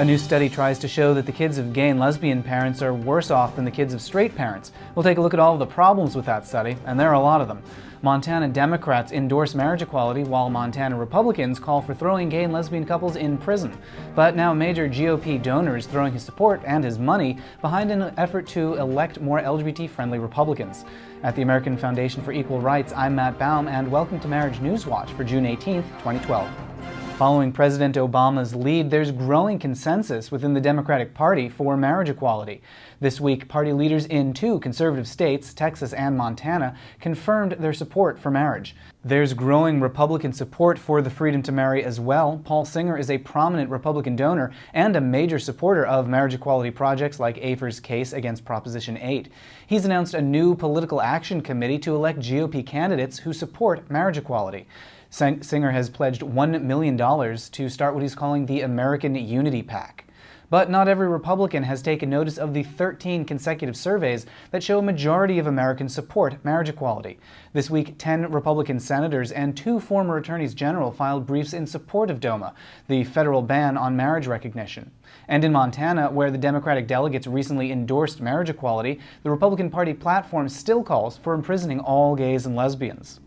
A new study tries to show that the kids of gay and lesbian parents are worse off than the kids of straight parents. We'll take a look at all of the problems with that study, and there are a lot of them. Montana Democrats endorse marriage equality, while Montana Republicans call for throwing gay and lesbian couples in prison. But now major GOP donor is throwing his support and his money behind an effort to elect more LGBT-friendly Republicans. At the American Foundation for Equal Rights, I'm Matt Baum, and welcome to Marriage News Watch for June 18, 2012. Following President Obama's lead, there's growing consensus within the Democratic Party for marriage equality. This week, party leaders in two conservative states, Texas and Montana, confirmed their support for marriage. There's growing Republican support for the freedom to marry as well. Paul Singer is a prominent Republican donor and a major supporter of marriage equality projects like AFER's case against Proposition 8. He's announced a new political action committee to elect GOP candidates who support marriage equality. Singer has pledged $1 million to start what he's calling the American Unity PAC. But not every Republican has taken notice of the 13 consecutive surveys that show a majority of Americans support marriage equality. This week, 10 Republican senators and two former attorneys general filed briefs in support of DOMA, the federal ban on marriage recognition. And in Montana, where the Democratic delegates recently endorsed marriage equality, the Republican Party platform still calls for imprisoning all gays and lesbians.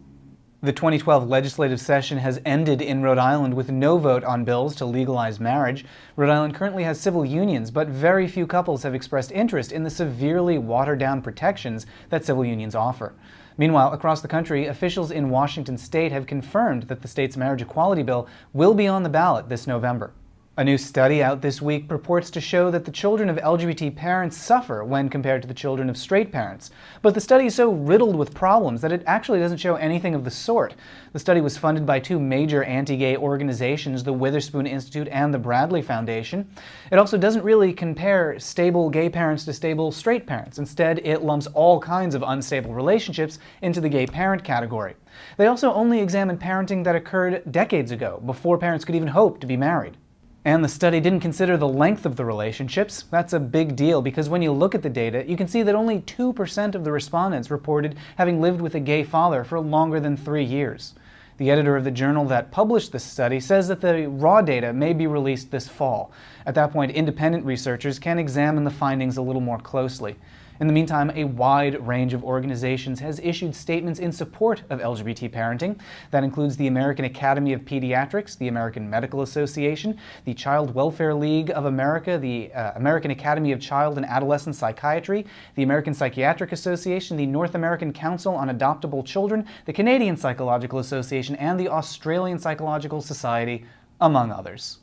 The 2012 legislative session has ended in Rhode Island with no vote on bills to legalize marriage. Rhode Island currently has civil unions, but very few couples have expressed interest in the severely watered-down protections that civil unions offer. Meanwhile, across the country, officials in Washington state have confirmed that the state's marriage equality bill will be on the ballot this November. A new study out this week purports to show that the children of LGBT parents suffer when compared to the children of straight parents. But the study is so riddled with problems that it actually doesn't show anything of the sort. The study was funded by two major anti-gay organizations, the Witherspoon Institute and the Bradley Foundation. It also doesn't really compare stable gay parents to stable straight parents. Instead, it lumps all kinds of unstable relationships into the gay parent category. They also only examined parenting that occurred decades ago, before parents could even hope to be married. And the study didn't consider the length of the relationships. That's a big deal because when you look at the data, you can see that only 2% of the respondents reported having lived with a gay father for longer than three years. The editor of the journal that published this study says that the raw data may be released this fall. At that point, independent researchers can examine the findings a little more closely. In the meantime, a wide range of organizations has issued statements in support of LGBT parenting. That includes the American Academy of Pediatrics, the American Medical Association, the Child Welfare League of America, the uh, American Academy of Child and Adolescent Psychiatry, the American Psychiatric Association, the North American Council on Adoptable Children, the Canadian Psychological Association, and the Australian Psychological Society, among others.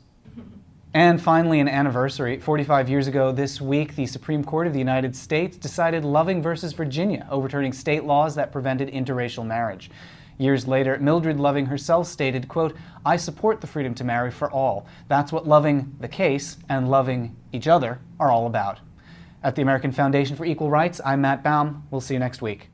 And finally, an anniversary. 45 years ago this week, the Supreme Court of the United States decided Loving versus Virginia, overturning state laws that prevented interracial marriage. Years later, Mildred Loving herself stated, quote, I support the freedom to marry for all. That's what loving the case and loving each other are all about. At the American Foundation for Equal Rights, I'm Matt Baum. We'll see you next week.